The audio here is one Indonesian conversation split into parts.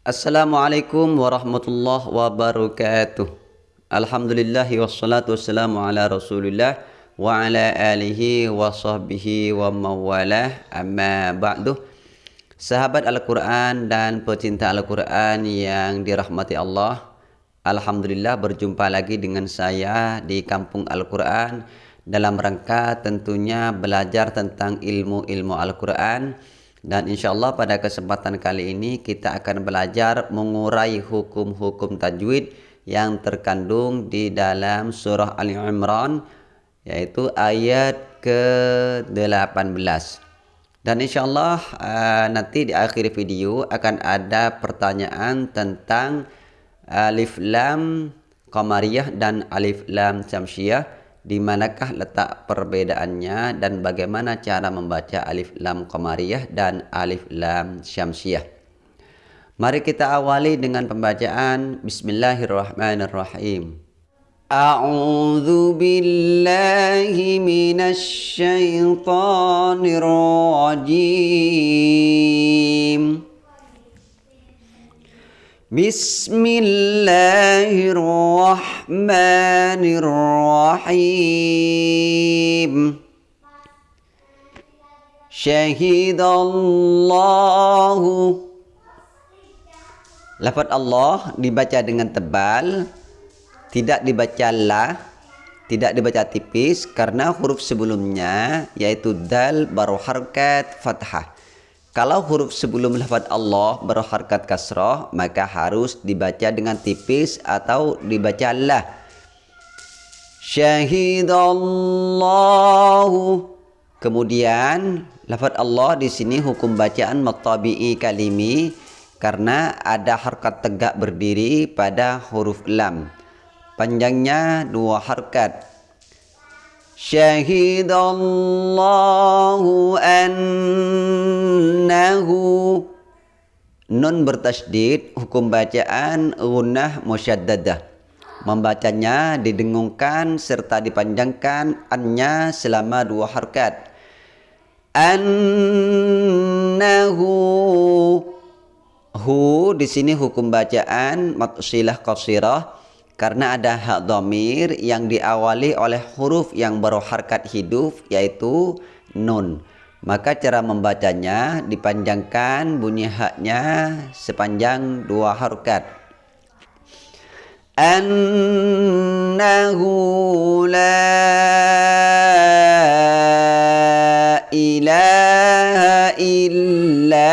Assalamualaikum warahmatullahi wabarakatuh. Alhamdulillahi wassalatu wassalamu ala rasulillah wa ala alihi wa sahbihi wa mawalah amma ba'du. Sahabat Al-Quran dan pecinta Al-Quran yang dirahmati Allah. Alhamdulillah berjumpa lagi dengan saya di Kampung Al-Quran dalam rangka tentunya belajar tentang ilmu-ilmu Al-Quran dan insya Allah pada kesempatan kali ini kita akan belajar mengurai hukum-hukum tajwid yang terkandung di dalam surah Ali Imran yaitu ayat ke-18. Dan insya Allah uh, nanti di akhir video akan ada pertanyaan tentang alif lam qamariyah dan alif lam syamsiyah di manakah letak perbedaannya dan bagaimana cara membaca alif lam qamariyah dan alif lam syamsiyah. Mari kita awali dengan pembacaan Bismillahirrahmanirrahim. A'udzu billahi minasy syaithanir rajim. Bismillahirrahmanirrahim. Syahidallahu Lafaz Allah dibaca dengan tebal, tidak dibaca la, tidak dibaca tipis karena huruf sebelumnya yaitu dal baru harkat fathah. Kalau huruf sebelum lafaz Allah berharkat kasrah maka harus dibaca dengan tipis atau dibaca la. Syahidallahu Kemudian lafaz Allah di sini hukum bacaan matabi'i kalimi karena ada harkat tegak berdiri pada huruf lam. Panjangnya dua harkat. Syahidallahu annahu Nun bertasdid hukum bacaan gunnah musyaddadah. Membacanya didengungkan serta dipanjangkan annya selama dua harkat. Annahu Hu di sini hukum bacaan matsilah qasirah karena ada hak domir yang diawali oleh huruf yang berharkat hidup yaitu nun. Maka cara membacanya dipanjangkan bunyi haknya sepanjang dua harokat. Annahu la ilaha illahu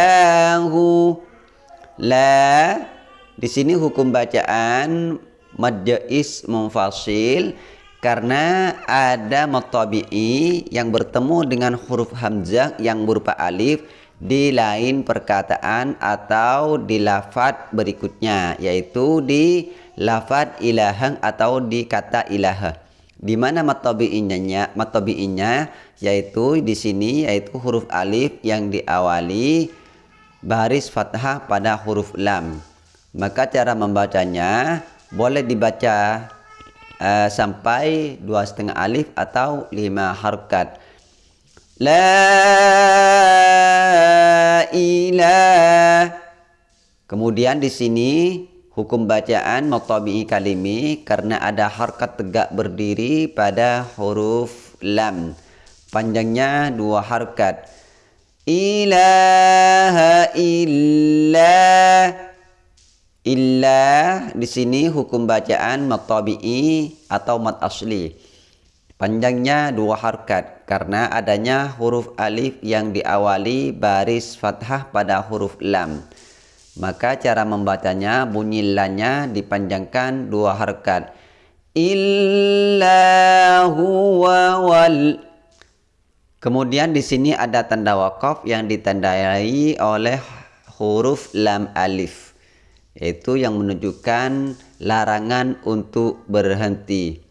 La di sini hukum bacaan madjais munfasil karena ada matabi'i yang bertemu dengan huruf hamzah yang berupa alif di lain perkataan atau di lafad berikutnya yaitu di lafad ilahang atau di kata ilaha di mana matabi'inya matabi'inya yaitu di sini yaitu huruf alif yang diawali baris fathah pada huruf lam. Maka cara membacanya boleh dibaca uh, sampai dua setengah alif atau lima harkat. La ilah. Kemudian di sini hukum bacaan matabi'i kalimi karena ada harkat tegak berdiri pada huruf lam. Panjangnya dua harkat ilaha illa illa di sini hukum bacaan mat tabi'i atau mat asli. Panjangnya dua harkat karena adanya huruf alif yang diawali baris fathah pada huruf lam. Maka cara membacanya bunyi lanya dipanjangkan dua harkat. Illa huwa wal. Kemudian di sini ada tanda wakaf yang ditandai oleh huruf lam alif. Itu yang menunjukkan larangan untuk berhenti.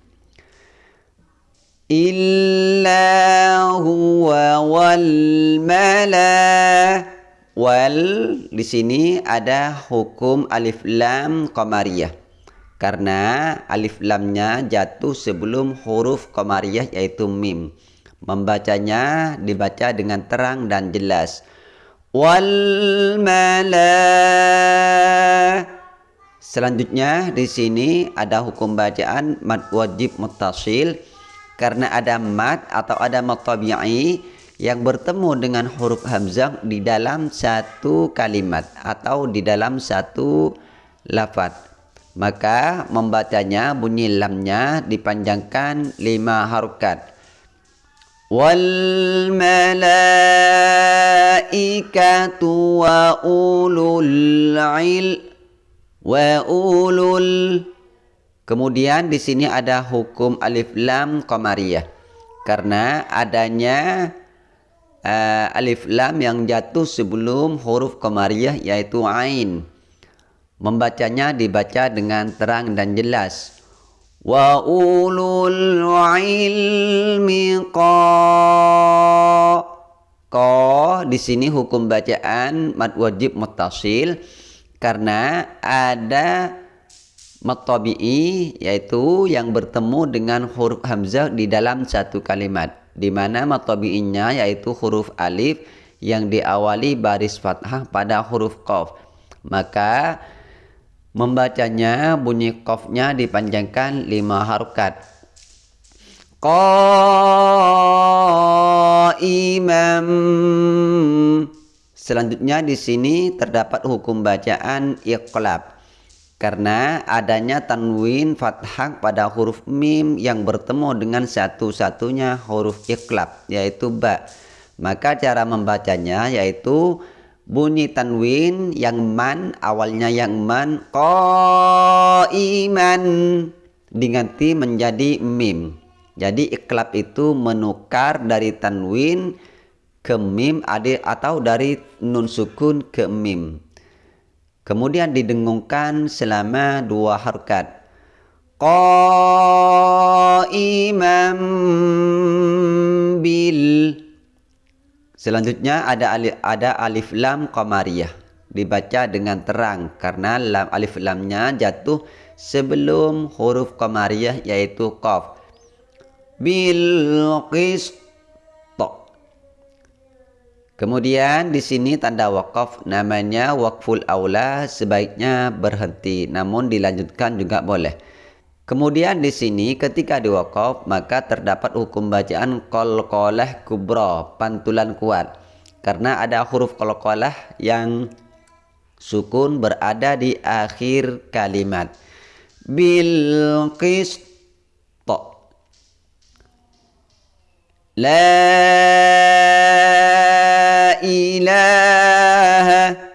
Illa huwa wal mala wal di sini ada hukum alif lam qamariyah. Karena alif lamnya jatuh sebelum huruf qamariyah yaitu mim. Membacanya dibaca dengan terang dan jelas. Wal malaikat Selanjutnya di sini ada hukum bacaan mad wajib muttasil karena ada mad atau ada mad yang bertemu dengan huruf hamzah di dalam satu kalimat atau di dalam satu lafaz. Maka membacanya bunyi lamnya dipanjangkan lima harokat. Ulul ilm wa ulul Kemudian di sini ada hukum alif lam qamariyah karena adanya uh, alif lam yang jatuh sebelum huruf qamariyah yaitu ain. Membacanya dibaca dengan terang dan jelas. Ulul ilmi Qa di sini hukum bacaan mad wajib muttasil karena ada matabi'i yaitu yang bertemu dengan huruf hamzah di dalam satu kalimat. Di mana matabi'inya yaitu huruf alif yang diawali baris fathah pada huruf qaf. Maka membacanya bunyi qafnya dipanjangkan lima harokat. Imam Selanjutnya di sini terdapat hukum bacaan iqlab. Karena adanya tanwin fathah pada huruf mim yang bertemu dengan satu-satunya huruf iqlab yaitu ba. Maka cara membacanya yaitu bunyi tanwin yang man awalnya yang man qaiman diganti menjadi mim. Jadi iklab itu menukar dari tanwin ke mim atau dari nun sukun ke mim. Kemudian didengungkan selama dua harkat. Qaiman bil Selanjutnya ada alif, ada alif lam qamariyah dibaca dengan terang karena lam alif lamnya jatuh sebelum huruf qamariyah yaitu qaf. Bil qist Kemudian di sini tanda wakaf namanya wakful aula sebaiknya berhenti namun dilanjutkan juga boleh. Kemudian di sini ketika diwakaf maka terdapat hukum bacaan qalqalah kubra pantulan kuat karena ada huruf qalqalah yang sukun berada di akhir kalimat. Bil qist La ilaha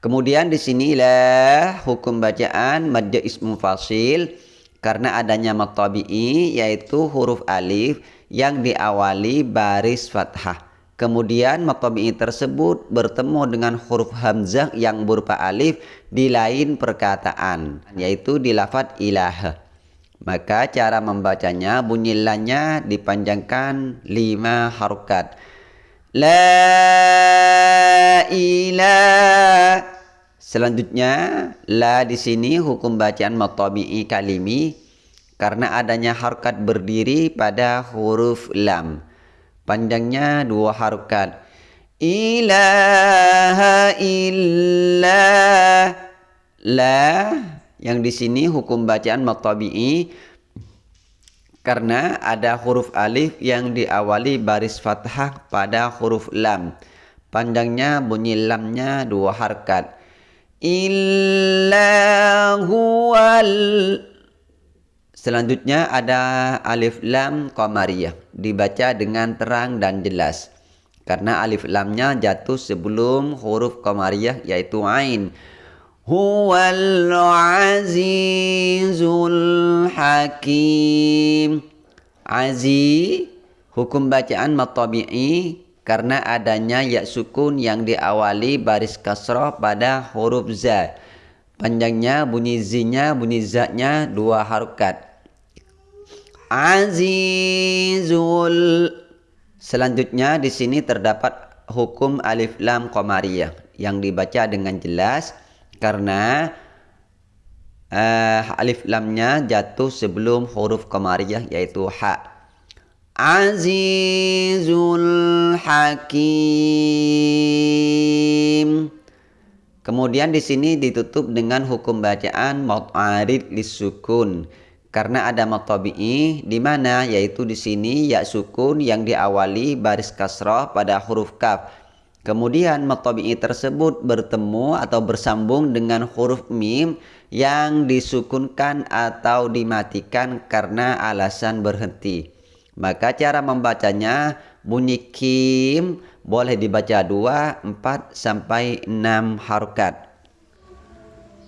Kemudian di sinilah hukum bacaan madja ismu fasil karena adanya matabi'i yaitu huruf alif yang diawali baris fathah. Kemudian matabi'i tersebut bertemu dengan huruf hamzah yang berupa alif di lain perkataan yaitu di lafaz ilaha. Maka cara membacanya bunyi lanya dipanjangkan lima harokat. La ilah. Selanjutnya la di sini hukum bacaan matabi'i kalimi karena adanya harkat berdiri pada huruf lam. Panjangnya dua harkat. Ilaha illah. La yang di sini hukum bacaan matabi'i karena ada huruf alif yang diawali baris fathah pada huruf lam. Panjangnya bunyi lamnya dua harkat. Illa Selanjutnya ada alif lam qamariyah dibaca dengan terang dan jelas karena alif lamnya jatuh sebelum huruf qamariyah yaitu ain huwal azizul hakim. Azi hukum bacaan matabi'i karena adanya ya sukun yang diawali baris kasrah pada huruf za panjangnya bunyi zinya bunyi zatnya dua harokat. Azizul. Selanjutnya di sini terdapat hukum alif lam qamariyah yang dibaca dengan jelas karena uh, alif lamnya jatuh sebelum huruf qamariyah yaitu ha. Azizul Hakim. Kemudian di sini ditutup dengan hukum bacaan mut'arid lisukun karena ada matabi'i di mana yaitu di sini ya sukun yang diawali baris kasrah pada huruf kaf. Kemudian matabi'i tersebut bertemu atau bersambung dengan huruf mim yang disukunkan atau dimatikan karena alasan berhenti. Maka cara membacanya bunyi kim boleh dibaca 2, 4 sampai 6 harokat.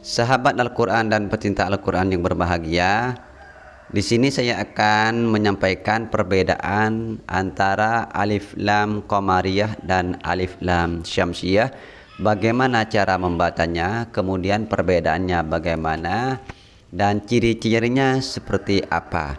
Sahabat Al-Quran dan pecinta Al-Quran yang berbahagia, di sini saya akan menyampaikan perbedaan antara alif lam qamariyah dan alif lam syamsiyah. Bagaimana cara membacanya, kemudian perbedaannya bagaimana dan ciri-cirinya seperti apa.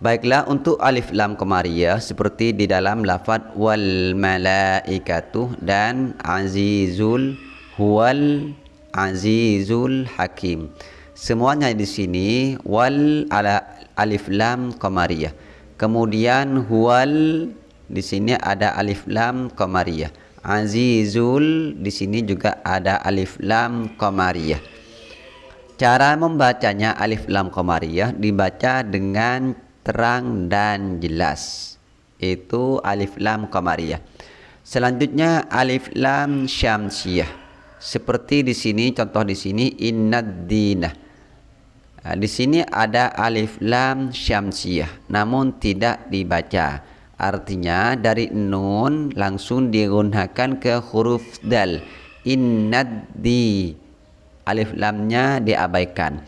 Baiklah untuk alif lam qamariyah seperti di dalam lafaz wal malaikatu dan azizul huwal azizul hakim. Semuanya di sini wal ala alif lam qamariyah. Kemudian huwal di sini ada alif lam qamariyah. Azizul di sini juga ada alif lam qamariyah. Cara membacanya alif lam qamariyah dibaca dengan terang dan jelas. Itu alif lam qamariyah. Selanjutnya alif lam syamsiyah. Seperti di sini contoh di sini innad dinah Nah, di sini ada alif lam syamsiyah namun tidak dibaca. Artinya dari nun langsung digunakan ke huruf dal. Innaddi. Alif lamnya diabaikan.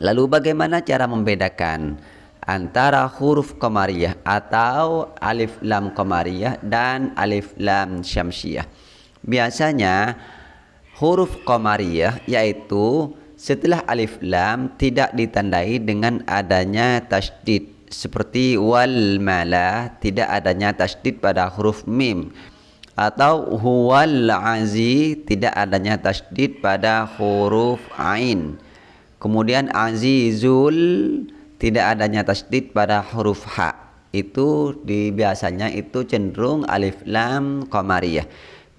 Lalu bagaimana cara membedakan antara huruf qamariyah atau alif lam qamariyah dan alif lam syamsiyah? Biasanya huruf qamariyah yaitu setelah alif lam tidak ditandai dengan adanya tasydid seperti wal mala tidak adanya tasydid pada huruf mim. Atau huwal azi tidak adanya tasydid pada huruf ain. Kemudian azizul tidak adanya tasydid pada huruf ha. Itu di biasanya itu cenderung alif lam qamariyah.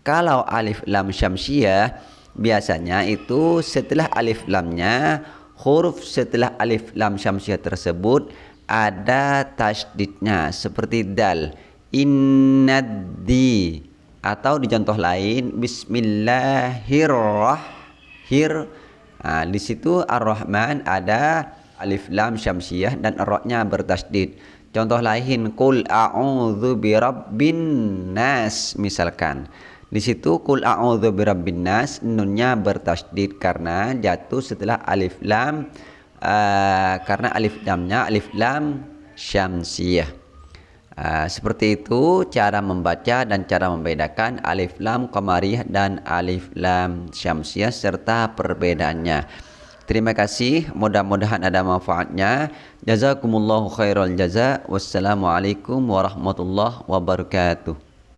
Kalau alif lam syamsiyah biasanya itu setelah alif lamnya huruf setelah alif lam syamsiah tersebut ada tasydidnya seperti dal. Innaddi atau di contoh lain bismillahirrahmanirrahim nah, di situ ar-rahman ada alif lam syamsiah dan ar-ra'nya bertasydid. Contoh lain qul a'udzu birabbin nas misalkan di situ kul a'udzu birabbin nas nunnya bertasydid karena jatuh setelah alif lam uh, karena alif lamnya alif lam syamsiyah. Uh, seperti itu cara membaca dan cara membedakan alif lam qamariyah dan alif lam syamsiyah serta perbedaannya. Terima kasih, mudah-mudahan ada manfaatnya. Jazakumullahu khairal jaza. Wassalamualaikum warahmatullahi wabarakatuh.